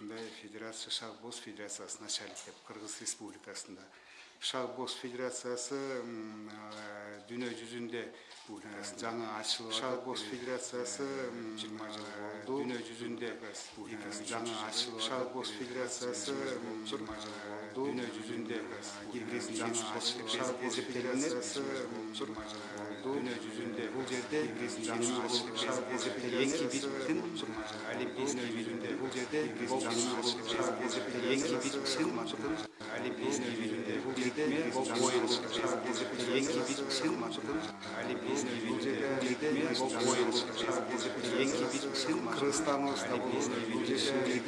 ушундай федерация шах бокс федерациясы начальник деп кыргыз республикасында шах бокс федерациясы м, э, дүйнө жүзүндө э, жаңы ачылып шах бокс федерациясы жыйырма жыл болду дүйнө жүзүндө э, жаңы ачылып шах бокс федерациясы жыйырма жыл болду дүйнө жүзүндө жаңы ачылып шах бокс федерациясы жыйырма жыл болду дүйнө жүзүндө бул жерде жаңы ачылып шах бокс эки биттин олимпийский жүзүндө бул жерде шах бокс эки биттин олимпийский жүзүндө бул жерде оюн эки биттин олимпийский жүзүндө оюн эки биттин кыргызстан олимпийский жүзүндө оюн эки биттин кыргызстан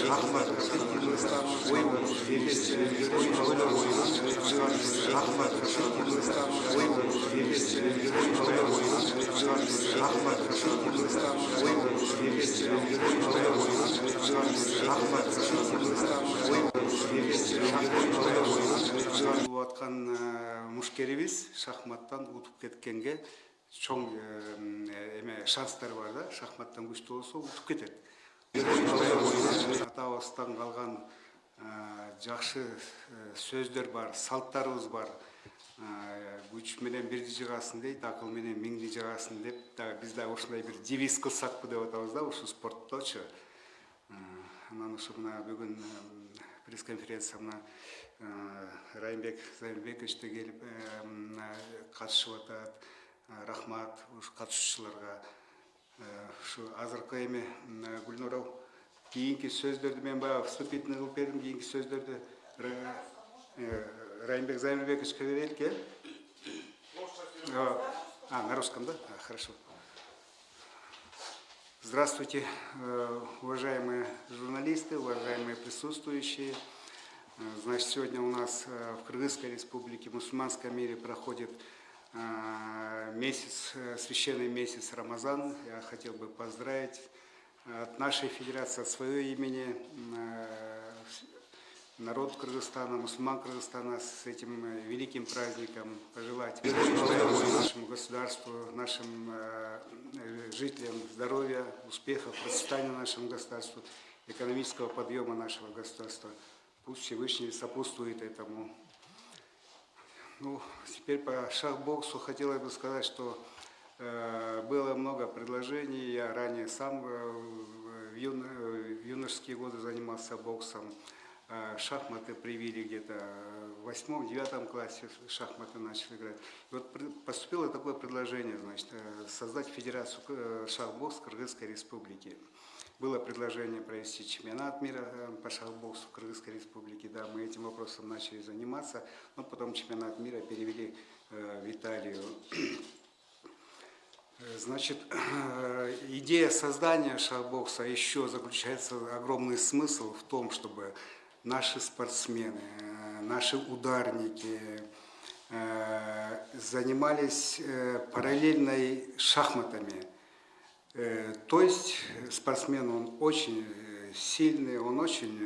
шахмат шахмат шахматтан утуп кеткенге чоң э, эме шанстар бар да шахматтан күчтүү болсо утуп кетет. Атабыздан калган жакшы сөздөр бар салттарыбыз бар. Күч менен бирди жыгасың дейт акыл менен миңди жыгасың деп дагы биз дагы ушундай бир девиз кылсакпы деп атабыз да ушул спортточу анан ушу мына бүгүн пресс конференция мына райымбек зайырбекович да келип катышып атат рахмат ушу катышуучуларга ушу азыркы эми гүлнур кийинки сөздөрдү мен баягы вступительный кылып бердим кийинки сөздөрдү райымбек зайырбековичке берелик э а на русском да? А, хорошо. Здравствуйте, э, уважаемые журналисты, уважаемые присутствующие. Э, Значит, сегодня у нас э, в Кыргызской республике, в мусульманском мире проходит э, месяц, э, священный месяц Рамазан. Я хотел бы поздравить от нашей федерации, от своего имени э, народ Кыргызстана, мусульман Кыргызстана с этим э, великим праздником пожелать нашему государству, нашим э, э, жителям здоровья, успехов, процветания нашему государству, экономического подъема нашего государства. Пусть Всевышний сопутствует этому. Ну, теперь по шахбоксу хотелось бы сказать, что э, было много предложений. Я ранее сам э, в, юно- в юношеские годы занимался боксом. Э, шахматы привили где-то в восьмом, девятом классе шахматы начали играть. И вот поступило такое предложение, значит, э, создать федерацию э, шахбокс Кыргызской республики. Было предложение провести чемпионат мира э, по шахбоксу в Кыргызской республике. Да, мы этим вопросом начали заниматься, но потом чемпионат мира перевели э, в Италию. Э, Значит, идея создания шахбокса еще заключается огромный смысл в том, чтобы наши спортсмены, наши ударники занимались параллельной шахматами. Э, То есть спортсмен, он очень э, сильный, он очень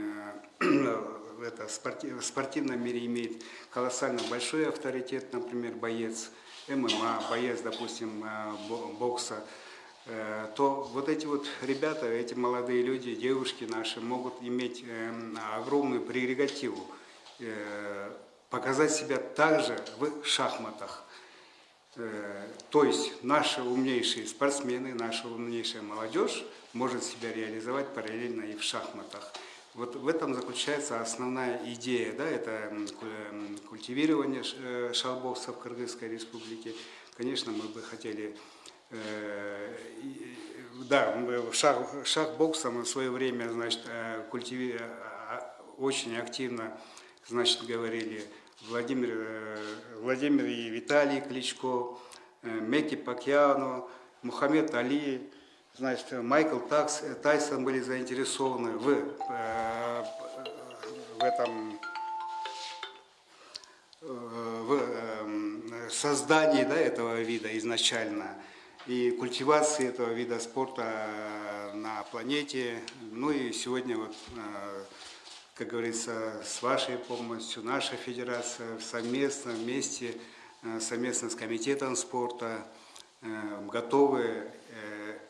э, это, в спортивном мире имеет колоссально большой авторитет, например, боец ММА, боец, допустим, э, бо- бокса, э, то вот эти вот ребята, эти молодые люди, девушки наши могут иметь э, огромную прерогативу э, показать себя также в шахматах. Э, То есть наши умнейшие спортсмены, наша умнейшая молодежь может себя реализовать параллельно и в шахматах. Вот в этом заключается основная идея, да, это культивирование э, шахбокса в Кыргызской республике. Конечно, мы бы хотели, э, да, шах, шахбоксом в свое время, значит, культиви- а- очень активно, значит, говорили Владимир, э, Владимир и Виталий Кличко, э, Мекки Пакьяно, Мухаммед Али, значит, Майкл Такс, э, Тайсон были заинтересованы в, в этом в э, создании да, этого вида изначально и культивации этого вида спорта на планете. Ну и сегодня, вот, как говорится, с вашей помощью, наша федерация совместно, вместе, э, совместно с комитетом спорта готовы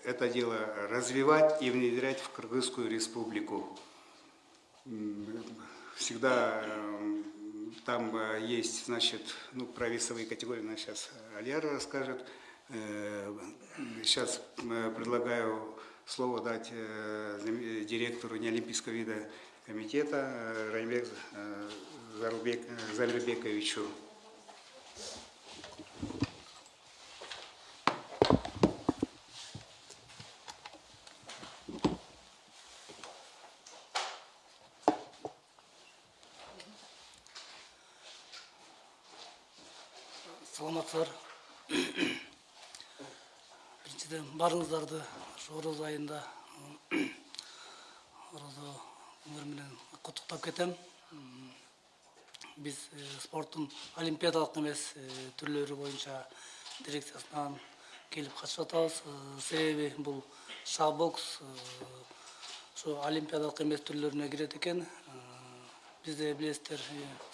это дело развивать и внедрять в Кыргызскую республику. Всегда там есть, значит, ну, про весовые категории, нас сейчас Альяра расскажет. Сейчас предлагаю слово дать директору неолимпийского вида комитета Раймбек Зальбековичу. саламатсыздар біріншіден барыңыздарды ошо ороз айында орозо күндөр менен куттуктап кетем биз спорттун олимпиадалык эмес түрлөрү боюнча дирекциясынан келип катышып атабыз себеби бул шах бокс ошо олимпиадалык эмес түрлөрүнө кирет экен бизде билесиздер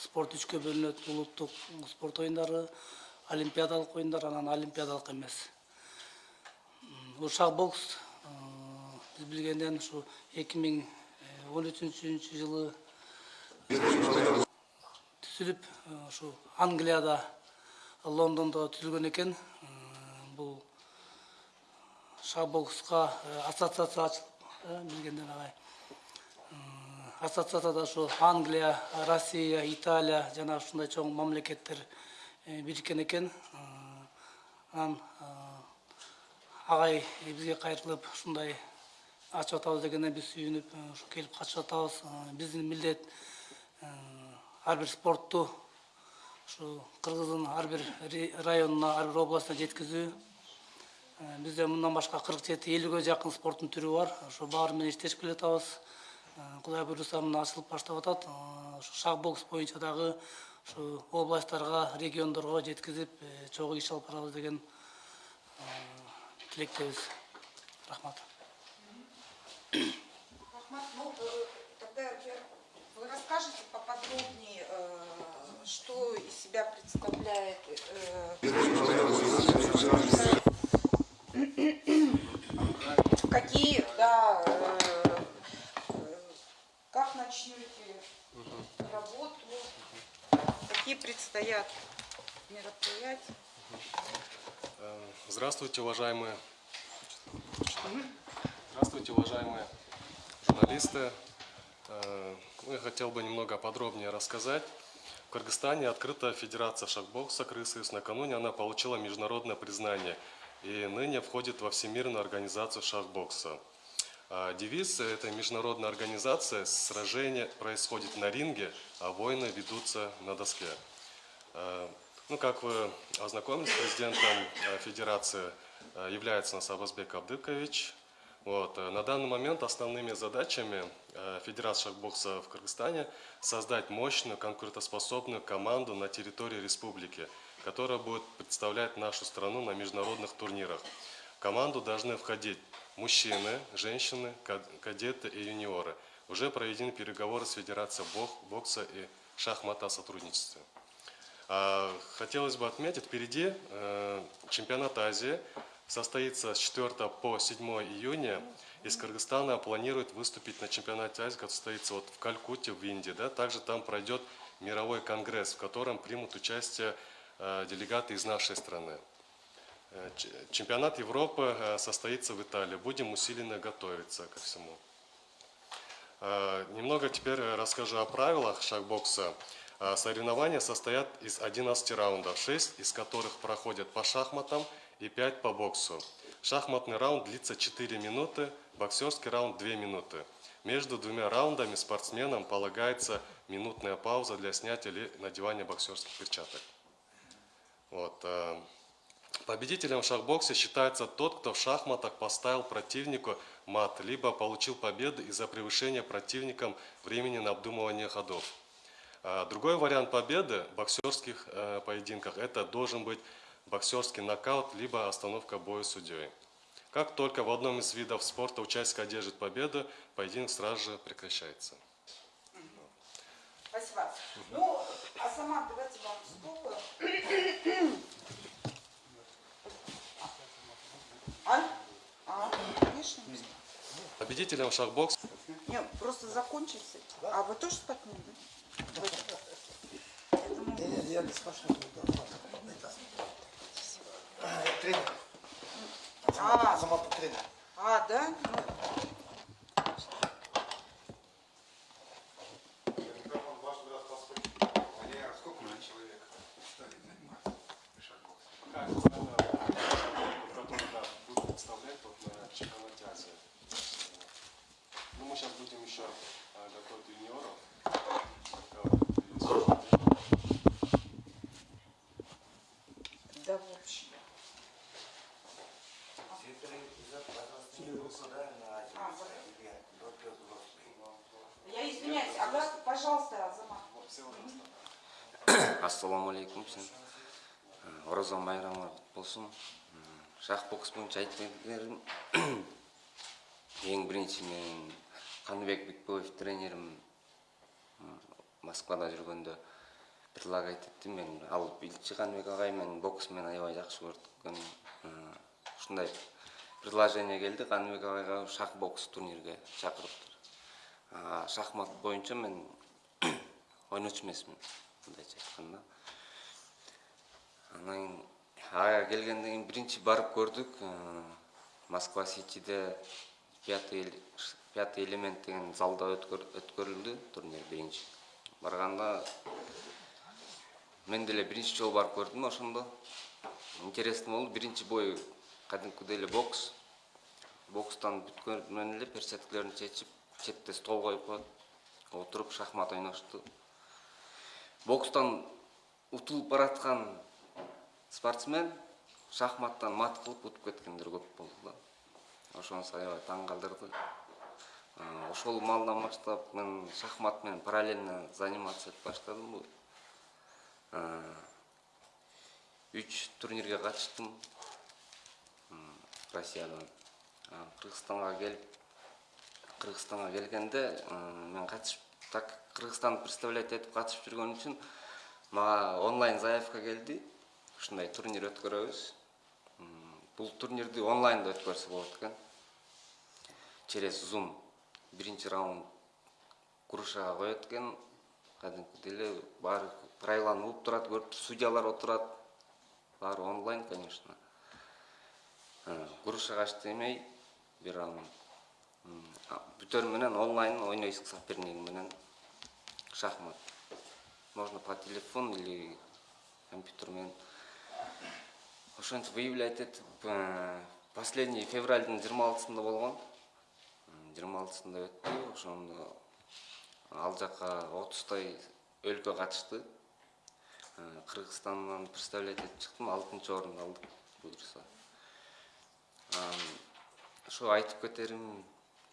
спорт үчкө бөлүнөт улуттук спорт оюндары олимпиадалык оюндар анан олимпиадалык эмес бул шах бокс биз билгенден ушу эки он үчүнчү жылы түзүлүп ушу англияда лондондо түзүлгөн экен бул шах бокска ассоциация ачылып билгенден агай ассоциацияда ушу англия россия италия жана ушундай чоң мамлекеттер бириккен экен анан агай бизге кайрылып ушундай ачып атабыз дегенде биз сүйүнүп ушу келип катышып атабыз. Биздин милдет ар бир спортту ушу кыргыздын ар бир районуна ар бир областына жеткизүү бизде мындан башка кырк жети элүүгө жакын спорттун түрү бар. Ошо баары менен иштешип келатабыз. Кудай буюрса мына ачылып баштап атат. Ушу шах бокс боюнча дагы ушу областтарга региондорго жеткизип чогуу иш алып барабыз деген тилектебиз. Рахмат Рахмат, ну, тогда вы расскажете поподробнее, что из себя представляет какие, да, как начнете работу, какие предстоят мероприятия. Здравствуйте, уважаемые. Здравствуйте, уважаемые журналисты. Ну, я хотел бы немного подробнее рассказать. В Кыргызстане открыта Федерация шахбокса Крысоюз. Накануне она получила международное признание и ныне входит во Всемирную организацию шахбокса. Девиз этой международной организации «Сражение происходит на ринге, а войны ведутся на доске». Ну, как вы ознакомились, президентом Федерации является Насабазбек Абдыкович. Вот. На данный момент основными задачами Федерации шахбокса в Кыргызстане создать мощную, конкурентоспособную команду на территории республики, которая будет представлять нашу страну на международных турнирах. В команду должны входить мужчины, женщины, кадеты и юниоры. Уже проведены переговоры с Федерацией бокса и шахмата о сотрудничестве. Хотелось бы отметить, впереди чемпионат Азии состоится с 4 по 7 июня. Из Кыргызстана планирует выступить на чемпионате Азии, который состоится вот в Калькутте, в Индии. Да? Также там пройдет мировой конгресс, в котором примут участие делегаты из нашей страны. Чемпионат Европы состоится в Италии. Будем усиленно готовиться ко всему. Немного теперь расскажу о правилах шахбокса. Соревнования состоят из 11 раундов, 6 из которых проходят по шахматам и 5 по боксу. Шахматный раунд длится 4 минуты, боксерский раунд 2 минуты. Между двумя раундами спортсменам полагается минутная пауза для снятия или надевания боксерских перчаток. Вот. Победителем в шахбоксе считается тот, кто в шахматах поставил противнику мат, либо получил победу из-за превышения противником времени на обдумывание ходов. А другой вариант победы в боксерских э, поединках – это должен быть боксерский нокаут, либо остановка боя судьей. Как только в одном из видов спорта участник одержит победу, поединок сразу же прекращается. Спасибо. Ну, а сама давайте вам слово. А? А, конечно. Победителем шахбокс Нет, просто закончится. А вы тоже спать не будете? Я не спрашиваю. Тренер. А, Сама по тренер. а, да? Ну, ассалаумағалейкум сен. Ораза майрамы болсын. М, шах бокс боюнча айтпайдым ең бірінші мен қаныбек бекбоев тренерім москвада жүргөндө предлагать етті. Мен ал билчи қаныбек ағай мен боксмен аябай жакшы көрдүк М, ушундай предложение келди қаныбек ағайга шах бокс турнирге чакырыптыр А, шахмат боюнча мен ойночу эмесмин мындайча айтканда анан ага келгенден кийин биринчи барып көрдүк э, москва ситиде пятый пятый элемент деген залда өткөр- өткөрүлдү турнир биринчи. Барганда мен деле биринчи жолу барып көрдүм ошондо. Интересный болду биринчи бой кадимкидей эле бокс. Бокстан бүткөндөн эле перчаткаларын чечип четте стол коюп коет отуруп шахмат ойношту бокстан утулуп бараткан спортсмен шахматтан мат кылып утуп кеткендер көп болду да. Ошонусу аябай таң калтырды А, ошол маалдан баштап мен шахмат менен параллельно заниматься этип баштадым А, үч турнирге катыштым россиядан. Кыргызстанга келип кыргызстанга келгенде мен катышып так кыргызстанды представлять этип катышып жүргөнүм үчүн мага онлайн заявка келди. Ушундай турнир өткөрөбүз. Бул турнирди онлайнда өткөрсө болот экен. Через zoom биринчи раунд грушага коет экен. Кадимкидей эле баары правиланы турат судьялар отурат. Баары онлайн конечно. Э, грушага иштемей бир раунд. А бүтөр менен онлайн ойнойсуң соперник менен шахмат. Можно по телефону или компьютер менен ошентип выявлять этип последний февралдын жыйырма алтысында болгон жыйырма алтысында өттү ошондо ал жака отуздай өлкө катышты. Э, кыргызстандан представлять этип чыктым алтынчы орунду алдык буюрса ошо айтып кетерим?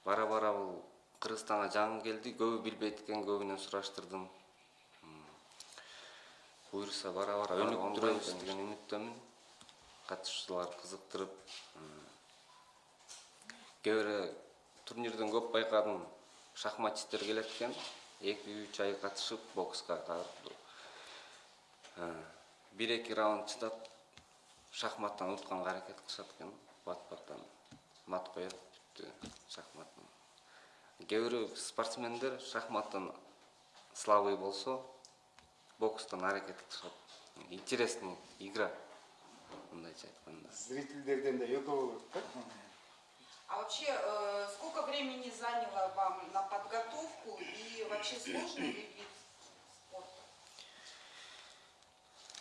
Бара бара бул кыргызстанга жаңы келди. Көбү билбейт экен көбүнөн сураштырдым. Буюрса бара бара өнүктүрөбүз деген үмүттөмүн. Катышуучулар кызыктырып кээ бирөө турнирден көп байкадым. Шахматисттер келет экен. Эки үч ай катышып бокска кайрылды бир эки раунд чыдап шахматтан утканга аракет кылышат экен. Бат баттан мат коет бүттү шахматтан кээ бирөө спортсмендер шахматтан слабый болсо бокстан аракет кылышат интересный игра мындайча айтканда Зрительдерден да экөө болот да? А вообще, э, сколько времени заняло вам на подготовку и вообще сложный ли вид спорта?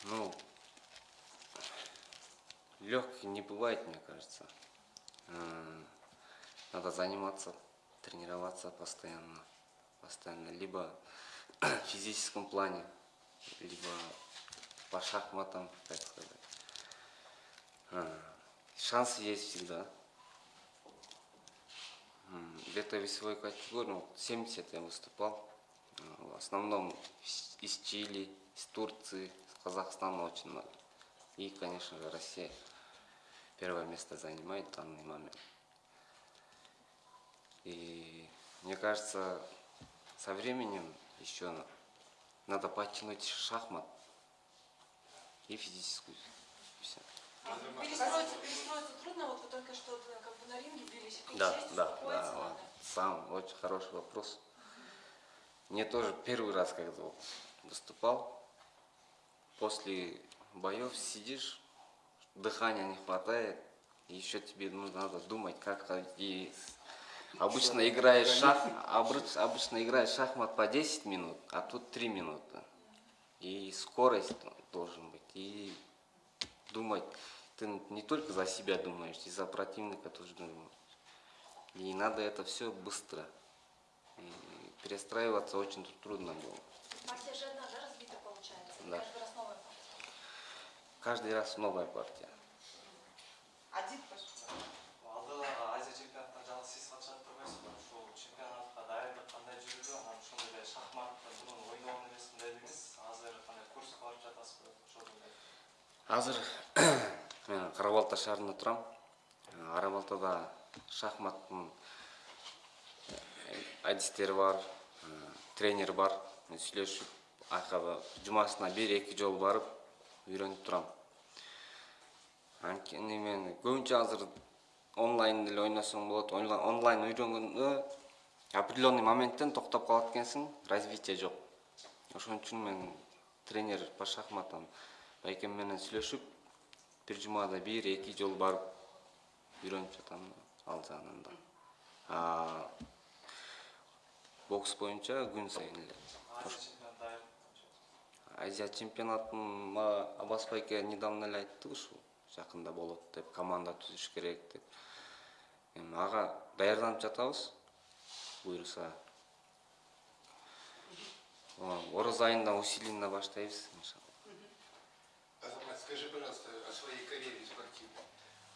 Ну, легкий не бывает, мне кажется. Э, Надо заниматься, тренироваться постоянно. Постоянно. Либо в физическом плане, либо по шахматам, так сказать. Э, Шансы есть всегда. Где-то весовой категории, ну, 70 я выступал В основном из Чили, из Турции, из Казахстана очень много. И, конечно же, Россия первое место занимает в данный момент. И мне кажется, со временем еще надо подтянуть шахмат и физическую. Всё. А Перестроиться, перестроиться трудно, вот вы только что э, как бы на ринге бились, и Да, сесть, да, да, надо. вот. Сам очень хороший вопрос. Мне тоже первый раз, когда выступал, после боев сидишь, дыхания не хватает, еще тебе ну, надо думать, как и обычно играешь шах, обычно играешь шахмат по 10 минут, а тут 3 минуты. И скорость должен быть, и думать, ты не только за себя думаешь, и за противника тоже думаешь. И надо это все быстро. И перестраиваться очень трудно было. Партия же одна, да, разбита получается? Да. Каждый раз новая партия. Каждый раз новая партия. Один шахматты курс алып мен қарабалта шаарында тұрам. қарабалтада э, шахматтың э, әдістері бар э, тренер бар мен сөйлесіп арқада жұмасына бір екі жол барып үйреніп тұрам. анткени мен көбінше азыр онлайн деле ойнасам болады. онлайн үйрөнгөндө определенный моменттен токтоп калат экенсиң, развитие жок. Ошон үчүн мен тренер по шахматам байкем менен сүйлөшүп, бир жумада бир эки жолу барып үйрөнүп жатам ал жагынан да. Бокс боюнча күн сайын эле. азия чемпионатын мага Абас байке недавно эле айтты ушул жакында болот деп, команда түзүш керек деп. Эми ага даярданып жатабыз. Буюрса. О, Ороз айында усиленно баштайбыз. Азамат, скажи, пожалуйста, о своей карьере спортивной.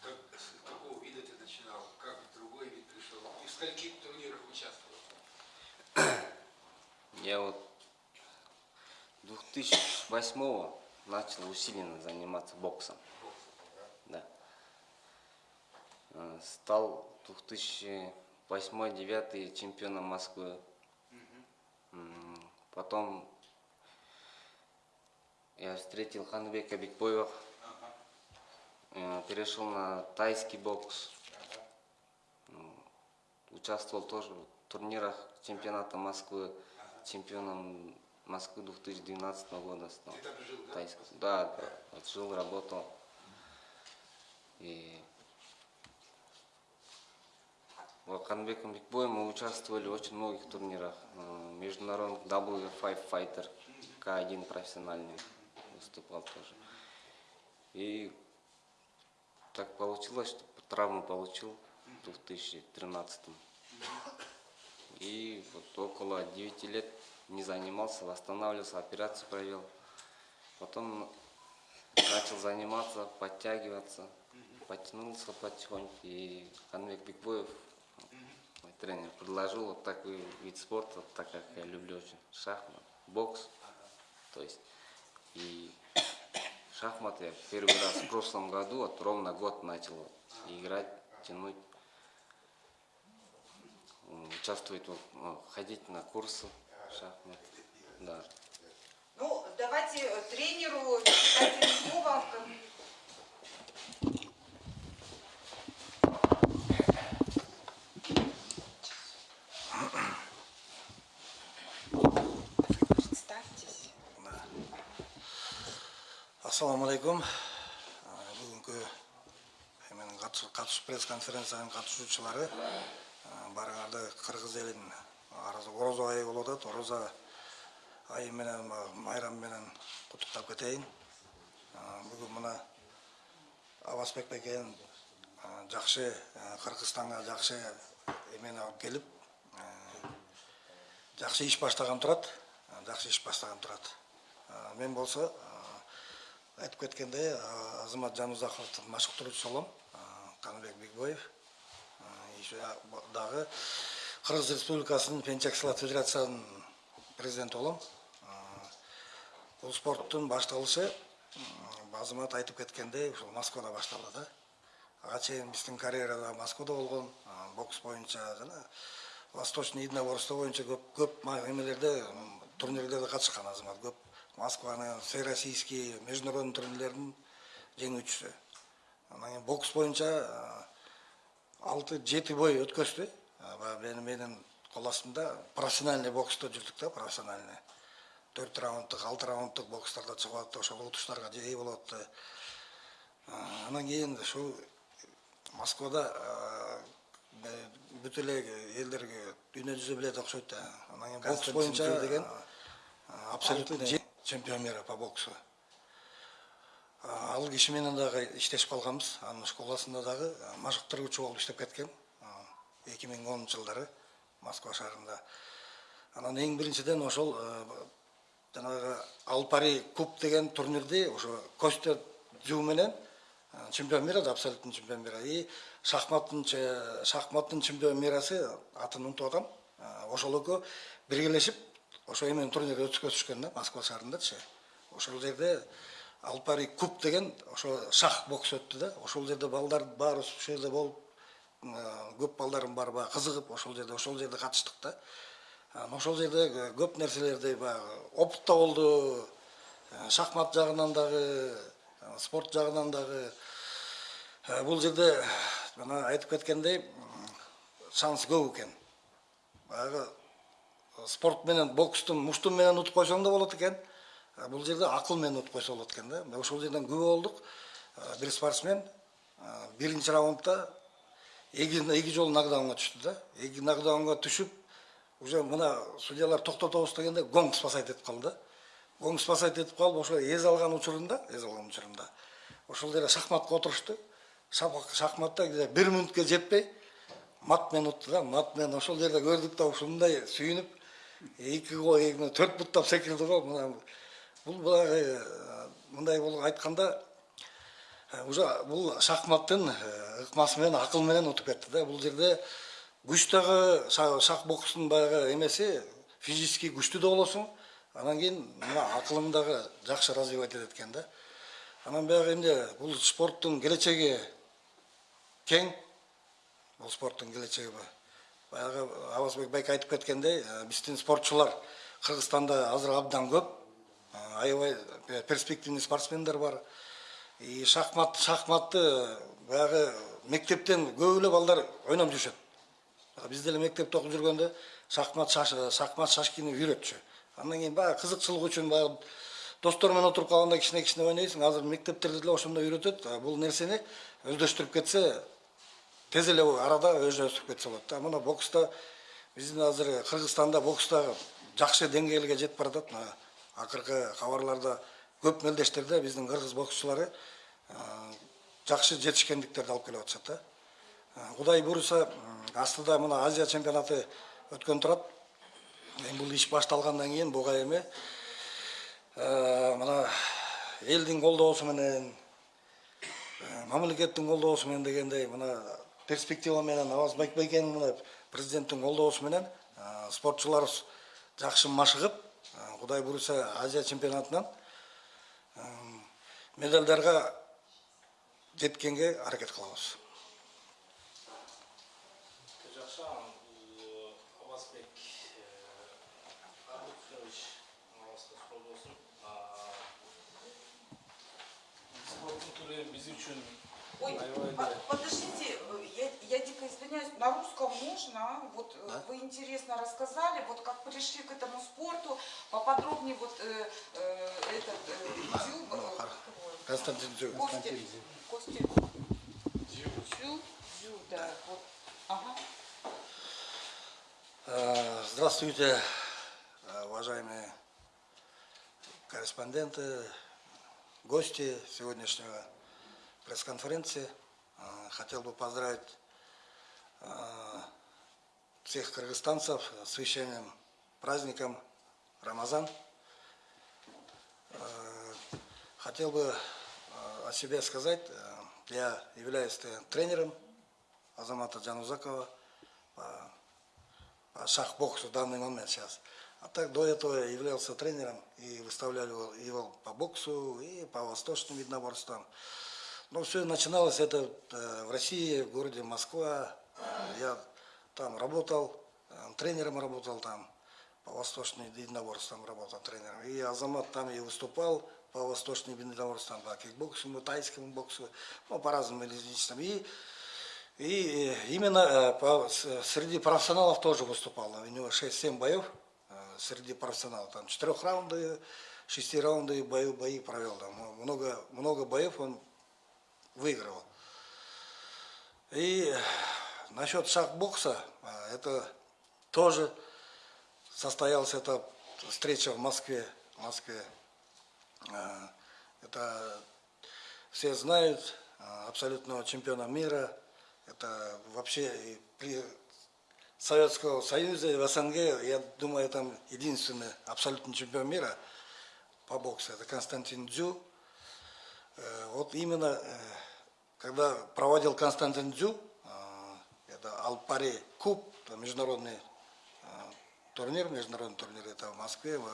Как, с какого вида ты начинал? Как в другой вид пришел? И в скольких турнирах участвовал? Я вот 2008 начал усиленно заниматься боксом. Да. Э, Стал 2008-2009 чемпионом Москвы. М, Потом я встретил Ханбека Бекбоева. Э, Перешел на тайский бокс. Ну, Участвовал тоже в турнирах чемпионата Москвы. Чемпионом Москвы 2012 года стал. Ты там жил, да? Тайский. Да, да. Вот жил, работал. И Канбеком Бекбоем мы участвовали в очень многих турнирах. Э, Международный W5 Fighter, К1 профессиональный выступал тоже. И так получилось, что травму получил в 2013 И вот около 9 лет не занимался, восстанавливался, операцию провел. Потом начал заниматься, подтягиваться, подтянулся потихоньку. И Ханбек Бекбоев, мой тренер, предложил вот такой вид спорта, так как я люблю очень шахмат, бокс. То есть и шахматы я первый раз в прошлом году, вот ровно год начал играть, тянуть, участвовать, вот, ну, ходить на курсы шахмат. Да. Ну, давайте э, тренеру дадим слово. алейкум бүгінгі менің қатысып пресс конференциянын қатысушылары барыңарды қырғыз елін ораза айы болады. атат ораза айы менен майрам менен құттықтап кетейін бүгін мына абасбек бекенин жақсы қырғызстанға жақсы эмени алып келіп жақсы иш баштаган турат жақсы иш баштаган турат мен болса айтып кеткендей азамат жанузаковдун машыктыруучусу болом каныбек бекбоев. Еще дагы кыргыз республикасынын пенчак сылат федерациянын президенти болом бул спорттун башталышы азамат айтып кеткендей ушул москвада башталды. Да ага чейин биздин карьерада москвада болгон бокс боюнча жана восточный единоборство боюнча көп көп эмелерде турнирлерде катышкан азамат көп москванын всероссийский международный турнирлердин жеңүүчүсү анан кийин бокс боюнча алты жети бой өткөздү А, баягы менин менин кол астымда профессиональный бокста жүрдүк да профессиональный. Төрт раунддук алты раунддук бокстарда чыгып атты ошол утуштарга ээ болуп атты анан кийин ушул москвада бүт эле элдерге дүйнө жүзү билет окшойт да анан кийин бокс боюнча деген? абсолютный чемпион мира по боксу. А, ал киши менен дагы иштешип калганбыз. Анын школасында дагы а, машыктыруучу болуп иштеп кеткем эки миң онунчу жылдары москва шаарында. Анан эң биринчиден ошол э, жанагы алпари куб деген турнирди ошо костя дзю менен э, чемпион мира да абсолютный чемпион мира. И шахматтын шахматтын чемпион мирасы атын унутуп атам. Э, ошол экөө биргелешип ошо эменин турнирди өткөзүшкөн да москва шаарындачы ошол жерде алпари куб деген ошо шах бокс өттү да. Ошол жерде балдар баарыбыз ошол жерде болуп көп балдардын баары баягы кызыгып ошол жерде ошол жерде катыштык да. Анан ошол жерде көп нерселерди баягы опыт да болду. Э, шахмат жагынан дагы э, спорт жагынан дагы. Э, бул жерде мына айтып кеткендей шанс көп экен. Баягы спорт менен бокстун мушту менен утуп койсоң да болот экен бул жерде акыл менен утуп койсо болот экен да ошол жерден күбө болдук бир спортсмен биринчи раундда эки жолу нокдаунга түштү да. Эки нокдаунга түшүп уже мына судьялар токтотобуз дегенде гонг спасать этип калды да гонг спасать этип калып ошо эз алган учурунда эз алган учурунда ошол жерде шахматка отурушту Шах- шахматта где бир мүнөткө жетпей мат менен утты да мат менен ошол жерде көрдүк да ушундай сүйүнүп екі қой төрт бұттап секірді ғой мына бұл былай мындай бұл айтқанда уже бұл шахматтың ықмасымен ақылменен ұтып кетті да бұл жерде күш дагы шах бокстун баягы эмеси физический күшті де болосуң анан кейін мына акылың дагы жакшы развивать этет экен да анан баяғы енді бұл спорттың келечеги кең бул спорттун келечеги баягы абазбек байке айтып кеткендей э, биздин спортчулар кыргызстанда азыр абдан көп. Э, аябай перспективный спортсмендер бар. И шахмат шахматты баягы мектептен көп эле балдар ойноп жүрүшөт биз деле мектепте окуп жүргөндө шахмат шахмат шашкини үйрөтчү. Андан кийин баягы кызыкчылык үчүн баягы достор менен отуруп калганда кичине кичине ойнойсуң азыр мектептерде деле ошондой үйрөтөт. Бул нерсени өздөштүрүп кетсе тез эле арада өздөштүрүп кетсе болот да. Мына бокста биздин азыр кыргызстанда бокста жакшы деңгээлге жетип баратат мына акыркы кабарларда көп мелдештерде биздин кыргыз боксчулары жакшы жетишкендиктерди алып келип атышат да. Кудай буюрса астыда мына азия чемпионаты өткөн турат. Эми бул иш башталгандан кийин буга эми мына элдин колдоосу менен мамлекеттин колдоосу менен дегендей мына перспективаменен Алмазбек президенттин президенттің қолдаусыменен спортшылар жақсы машығып құдай бұйырса азия чемпионатынан медальдарға жеткенге әрекет қыламыз. Спорттың біз үшін Ой, по- да подождите, э, я, я дико извиняюсь, на русском можно? Вот э, вы интересно рассказали, вот как пришли к этому спорту, поподробнее вот э, э, этот э, Дзю, э, ну, как хор- его? Константин Дзю. Костя, Костя Дзю, Дзю, да, вот, ага. Э, Здравствуйте, э, уважаемые корреспонденты, гости сегодняшнего пресс-конференции. Э, Хотел бы поздравить э, всех кыргызстанцев с священным праздником Рамазан. Э, Хотел бы о себе сказать. Я являюсь тренером Азамата Джанузакова по по шах-боксу в данный момент сейчас. А так до этого я являлся тренером и выставляли его по боксу и по восточным единоборствам. Но все начиналось это э, в России, в городе Москва. Я там работал, э, тренером работал там, по восточным единоборствам работал тренером. И Азамат там и выступал по восточным единоборствам, по кикбоксу, тайскому боксу, ну, по разным различным. И, и э, именно по, среди профессионалов тоже выступал. У него 6-7 боев среди профессионалов. Там 4 раунды, 6 раунды бои, бои провел. Там много, много боев он выигрывал. И насчет шахбокса, а, это тоже состоялась эта встреча в Москве. В Москве. А, Это все знают, а, абсолютного чемпиона мира. Это вообще при Советского Союза и в СНГ, я думаю, там единственный абсолютный чемпион мира по боксу. Это Константин Дзю. Э, Вот именно, э, когда проводил Константин Дзю, э, это Алпари Куб, международный э, турнир, международный турнир, это в Москве, в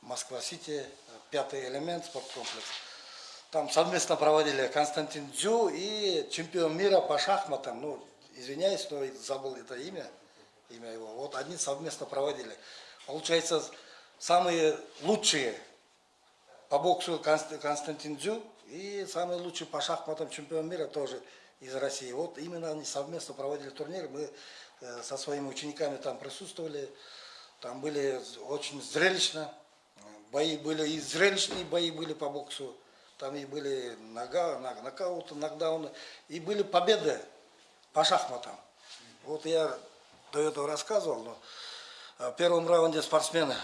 Москва-Сити, пятый элемент спорткомплекс. Там совместно проводили Константин Дзю и чемпион мира по шахматам, ну, извиняюсь, но забыл это имя, имя его. Вот они совместно проводили. Получается, самые лучшие по боксу Конст- Константин Дзю и самый лучший по шахматам чемпион мира тоже из России. Вот именно они совместно проводили турнир. Мы э, со своими учениками там присутствовали. Там были очень зрелищно. Бои были и зрелищные бои были по боксу. Там и были нога, нок- нокауты, нокдауны. И были победы по шахматам. Вот я до этого рассказывал, но э, в первом раунде спортсмен э,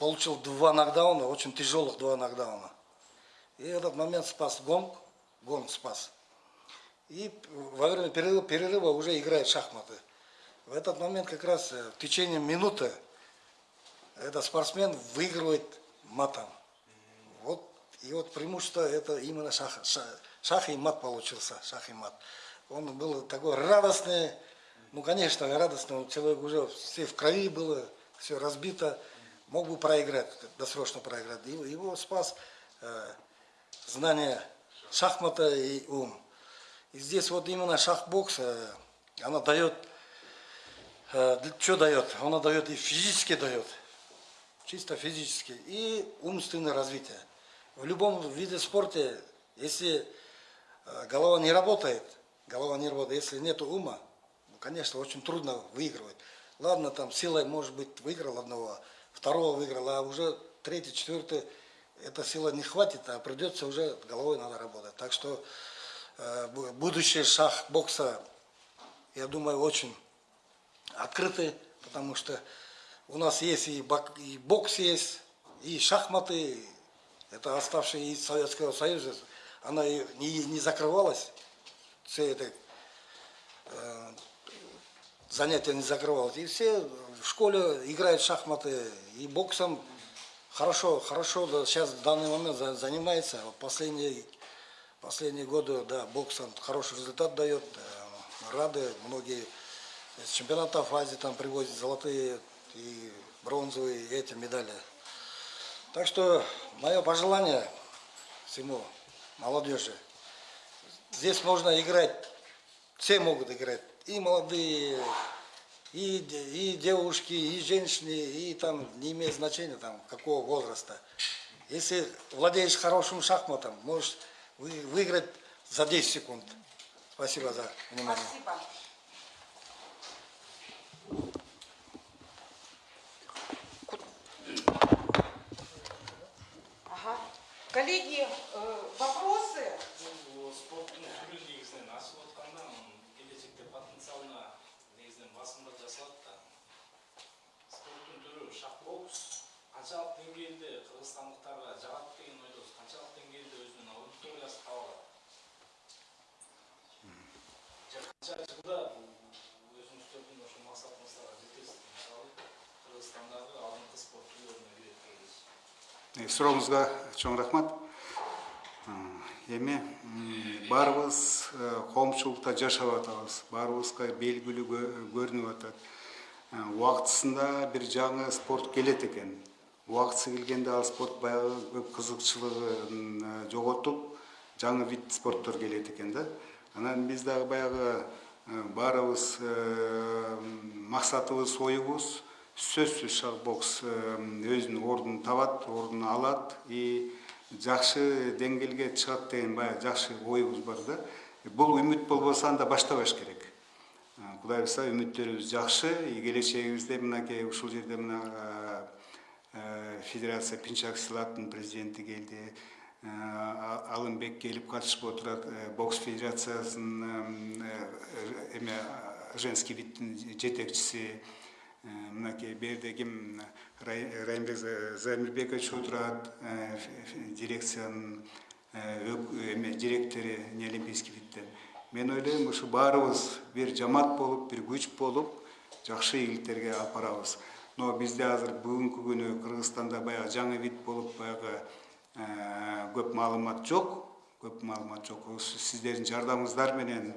получил два нокдауна, очень тяжелых два нокдауна. И этот момент спас гонг, гонг спас. И во время перерыва, перерыва уже играет шахматы. В этот момент как раз э, в течение минуты этот спортсмен выигрывает матом. Вот, и вот преимущество это именно шах, шах, шах и мат получился, шах и мат. Он был такой радостный, ну, конечно, радостный, человек уже все в крови было, все разбито, мог бы проиграть, досрочно проиграть. Его, его спас э, знание шахмата и ум. И здесь вот именно шахбокс, э, она дает, э, что дает? Она дает и физически дает, чисто физически, и умственное развитие. В любом виде спорта, если э, голова не работает, голова не работает, если нет ума, ну, конечно, очень трудно выигрывать. Ладно, там силой, может быть, выиграл одного, второго выиграл, а уже третий, четвертый, эта сила не хватит, а придется уже головой надо работать. Так что э, бу- будущее шах бокса, я думаю, очень открытый, потому что у нас есть и, бок- и бокс есть, и шахматы, это оставшие из Советского Союза, она не, не закрывалась, все это э, занятие не закрывалось. И все в школе играют в шахматы и боксом хорошо, хорошо да, сейчас в данный момент за- занимается. Последние, последние годы, да, боксом хороший результат дает. э, Рады, многие из чемпионатов Азии там привозят золотые и бронзовые и эти медали. Так что мое пожелание всему молодежи. Здесь можно играть, все могут играть, и молодые, и, и девушки, и женщины, и там не имеет значения там какого возраста. Если владеешь хорошим шахматом, можешь вы- выиграть за 10 секунд. Спасибо за внимание. Спасибо. Ага. Коллеги, э, вопросы? Басымдық жасалады да. Спорттың түрі шахбокс қаншалық деңгейде қырғызстандықтарға жағады деген ойдасыз қаншалық деңгейде өзінің аудиториясы таба қанша жылда өзіңіздердің ошо мақсатыңыздарға жетесіз мысалы қырғызстандағы алдыңғы спорт түрлеріне Э, Сурооңузга чоң рахмат. Э, Эми баарыбыз э, коомчулукта жашап атабыз. Баарыбызга белгилүү кө- көрүнүп атат. уақытысында бір жаңы спорт келет екен уақытысы келгенде ал спорт баяғы көп қызықшылығын э, жоғалтып жаңы вид спорттар келет екен да анан биз дагы баягы э, баарыбыз э, максатыбыз оюбуз сөзсүз шахбокс өзүнүн ордун табат ордун алат и жакшы деңгээлге чыгат деген баягы жакшы оюбуз бар да. Бул үмүт болбосо анда баштабаш керек. Кудай буюрса үмүттөрүбүз жакшы и келечегибизде мынакей ушул жерде мына федерация пинчак силаттын президенти келди. Алымбек келип катышып отурат бокс федерациясынын эме женский видтин жетекчиси мынакей берде ким райымбек замирбекович отурат дирекциянын эме директору неолимпийский видтен мен ойлойм ушу баарыбыз бир жамаат болуп бир күч болуп жакшы ийгиликтерге алып но бизде азыр бүгүнкү күнү кыргызстанда баягы жаңы вид болуп баягы көп маалымат жок көп маалымат жок сиздердин жардамыңыздар менен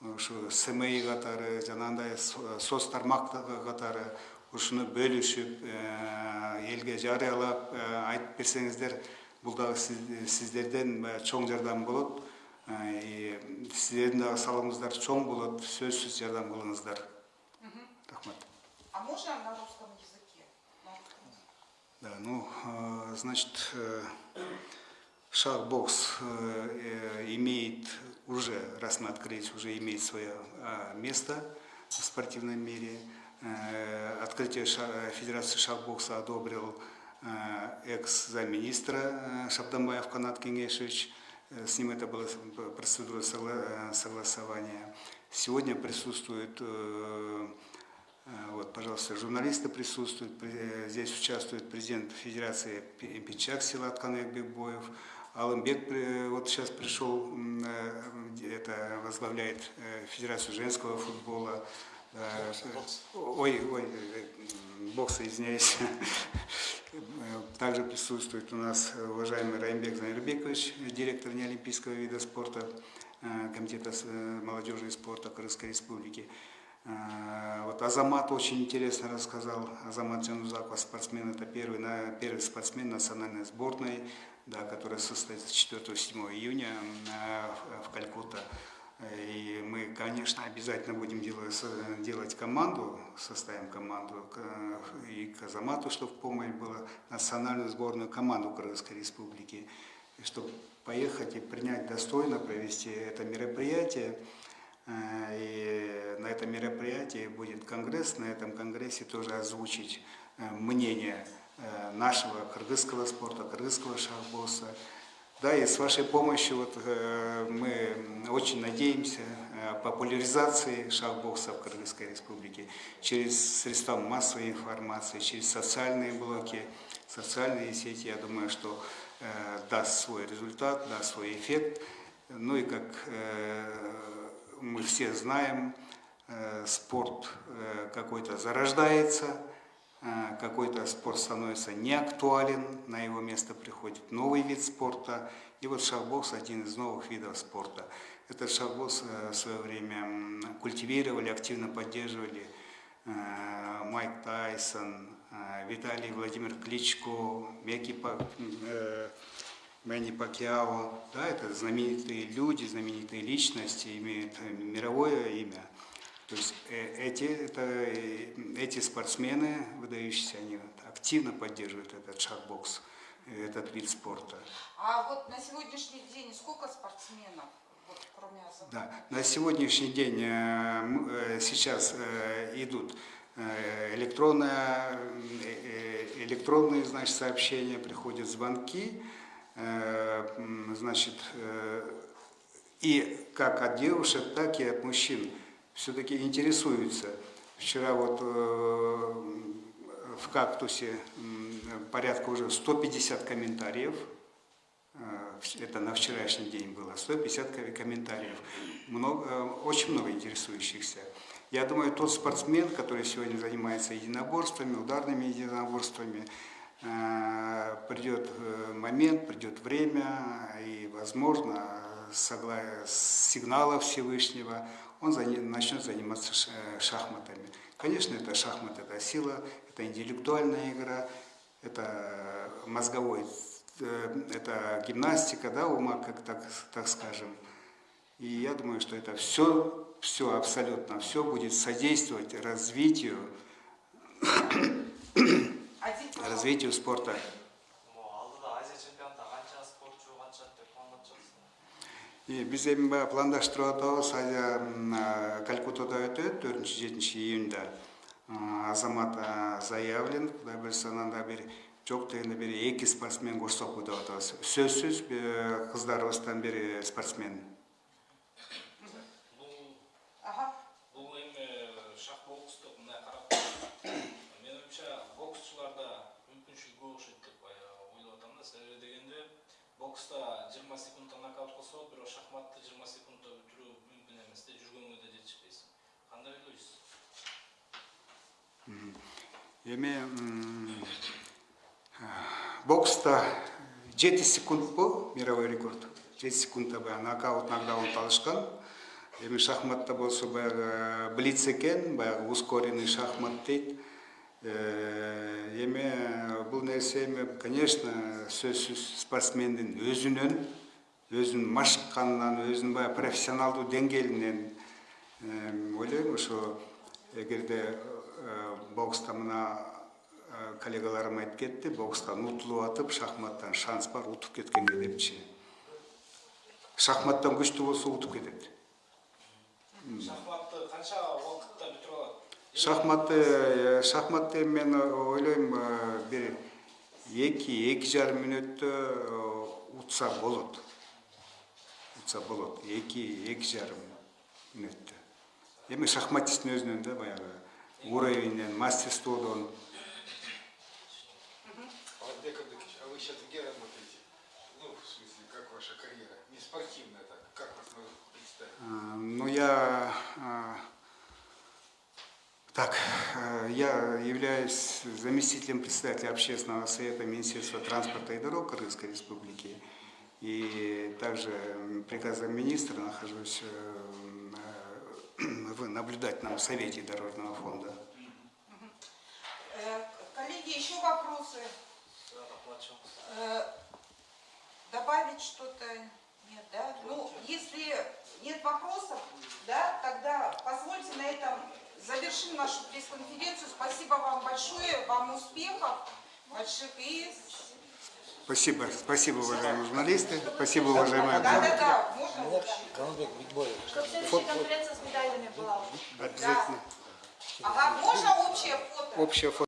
ушу сми катары жанагындай соц тармак катары ушуну бөлүшүп элге жарыялап айтып берсеңиздер бул дагы сиздерден чоң жардам болот. Сиздердин дагы салымыңыздар чоң болот сөзсүз жардам кылыңыздар. Рахмат. А можно на русском языке? Да, ну, э, значит, э, шах-бокс э, имеет уже, раз мы открылись, уже имеет свое место в спортивном мире. Открытие Федерации шах-бокса одобрил экс-замминистра Шабдамбаев Канат Кенгешевич. С ним это было процедура согласования. Сегодня присутствует вот, пожалуйста, журналисты присутствуют. Здесь участвует президент Федерации Пинчак Силат Канек Бекбоев. Алымбек вот сейчас пришел, это возглавляет Федерацию женского футбола. Ой, ой, бокса, извиняюсь. Также присутствует у нас уважаемый Раймбек Замирбекович, директор неолимпийского вида спорта Комитета молодежи и спорта Крымской Республики. Вот Азамат очень интересно рассказал. Азамат Джанузаков, спортсмен, это первый, первый спортсмен национальной сборной, да, которая состоится 4-7 июня в Калькутта. И мы, конечно, обязательно будем делать, делать команду, составим команду и к Азамату, чтобы помощь была национальную сборную команду Кыргызской Республики, чтобы поехать и принять достойно, провести это мероприятие. И на этом мероприятии будет конгресс, на этом конгрессе тоже озвучить мнение нашего кыргызского спорта, кыргызского шахбоса. Да, и с вашей помощью вот, мы очень надеемся популяризации шахбокса в Кыргызской республике через средства массовой информации, через социальные блоки, социальные сети. Я думаю, что даст свой результат, даст свой эффект. Ну и как мы все знаем, спорт какой-то зарождается, какой-то спорт становится неактуален, на его место приходит новый вид спорта. И вот шахбокс один из новых видов спорта. Этот шахбокс в свое время культивировали, активно поддерживали Майк Тайсон, Виталий Владимир Кличко, Мекки Мэнни Пакьяо, да, это знаменитые люди, знаменитые личности, имеют мировое имя. То есть эти, это, эти спортсмены, выдающиеся, они активно поддерживают этот шахбокс, этот вид спорта. А вот на сегодняшний день сколько спортсменов, вот, кроме? Да, на сегодняшний день сейчас идут электронные, электронные значит, сообщения, приходят звонки, значит, и как от девушек, так и от мужчин все-таки интересуются. Вчера вот в «Кактусе» порядка уже 150 комментариев, это на вчерашний день было, 150 комментариев, много, очень много интересующихся. Я думаю, тот спортсмен, который сегодня занимается единоборствами, ударными единоборствами, придет момент, придет время, и, возможно, сигнала Всевышнего, он начнет заниматься шахматами. Конечно, это шахмат, это сила, это интеллектуальная игра, это мозговой, э, это гимнастика, да, ума, как так, так скажем. И я думаю, что это все, все, абсолютно все будет содействовать развитию, пожалуйста. развитию спорта. И биз эми баягы пландаштырып атабыз. Калькуттада өтөт төртүнчү жетинчи июнда азамат заявлен кудай буюрса анан да бир жок дегенде бир эки спортсмен кошсокпу деп атабыз. Сөзсүз э, кыздарыбыздан бир спортсмен. Бокста 20 секундта нокаут кылса болот бирок шахматты 20 секундта бүтүрүү мүмкүн эмес да жүргөнгө да жетишпейсиң кандай ойлойсуз? Эми бокста жети секундпу мировой рекорд. Жети секундта баягы нокаут нокдаун алышкан. Эми шахматта болсо баягы блиц экен баягы ускоренный шахмат дейт эми бул нерсе эми конечно сөзсүз спортсмендин өзүнөн өзүнүн машыкканынан өзүнүн баягы профессионалдуу деңгээлинен Эм, ойлойм ошо эгерде э, бокста мына э, коллегаларым айтып кетти бокстан утулуп атып шахматтан шанс бар утуп кеткенге депчи. Шахматтан күчтүү болсо утуп кетет. Шахматты канча убакытта шахматты э, шахматты мен ойлойм э, бир эки эки жарым мүнөттө э, утса болот утса болот эки эки жарым мүнөттө эми шахматисттин өзүнөн да баягы уровеньден мастерстводон Абдыкович, а вы сейчас где работаете? Ну, в смысле, как ваша карьера? Не спортивная так, как вас представить? А, Ну, я... Так, а, я являюсь заместителем председателя общественного совета Министерства транспорта и дорог Кыргызской Республики. И также приказом министра нахожусь э, э, в наблюдательном совете Дорожного фонда. Э, Коллеги, еще вопросы? Э, Добавить что-то? Нет, да? Ну, если нет вопросов, да, тогда позвольте на этом завершим нашу пресс-конференцию. Спасибо вам большое, вам успехов больших и... Спасибо, спасибо, уважаемые журналисты, спасибо, уважаемые... Да-да-да, можно Мына Канатбек Бекбоев. Как следующая конференция с медалями была. Обязательно. Ага, можно общее фото? Общее фото.